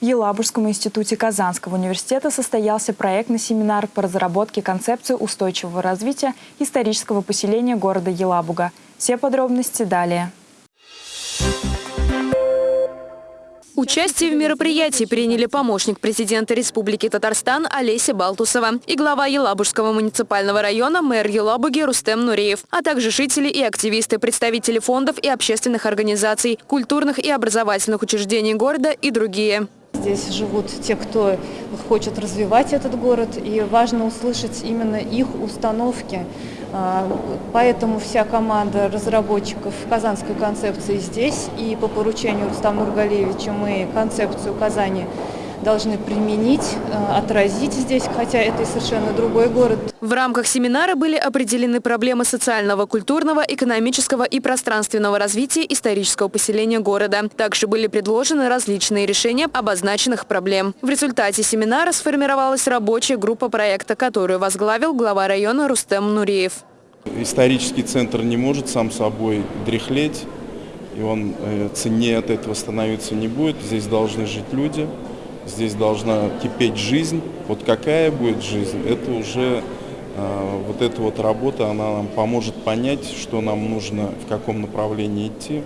В Елабужском институте Казанского университета состоялся проектный семинар по разработке концепции устойчивого развития исторического поселения города Елабуга. Все подробности далее. Участие в мероприятии приняли помощник президента Республики Татарстан Олеся Балтусова и глава Елабужского муниципального района мэр Елабуги Рустем Нуреев, а также жители и активисты, представители фондов и общественных организаций, культурных и образовательных учреждений города и другие. Здесь живут те, кто хочет развивать этот город, и важно услышать именно их установки. А, поэтому вся команда разработчиков казанской концепции здесь, и по поручению Рустама Нургалевича мы концепцию Казани должны применить, э, отразить здесь, хотя это и совершенно другой город. В рамках семинара были определены проблемы социального, культурного, экономического и пространственного развития исторического поселения города. Также были предложены различные решения обозначенных проблем. В результате семинара сформировалась рабочая группа проекта, которую возглавил глава района Рустем Нуреев. Исторический центр не может сам собой дряхлеть, и он э, ценнее от этого становиться не будет. Здесь должны жить люди здесь должна кипеть жизнь. Вот какая будет жизнь, это уже э, вот эта вот работа, она нам поможет понять, что нам нужно, в каком направлении идти.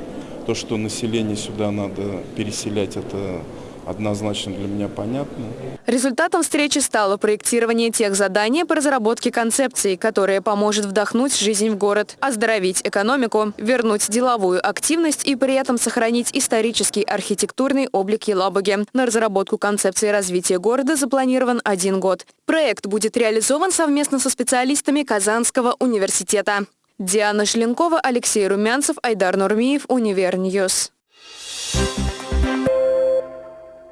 То, что население сюда надо переселять, это однозначно для меня понятно. Результатом встречи стало проектирование тех заданий по разработке концепции, которая поможет вдохнуть жизнь в город, оздоровить экономику, вернуть деловую активность и при этом сохранить исторический архитектурный облик Елабуги. На разработку концепции развития города запланирован один год. Проект будет реализован совместно со специалистами Казанского университета. Диана Шленкова, Алексей Румянцев, Айдар Нурмиев, Univer News. Thank.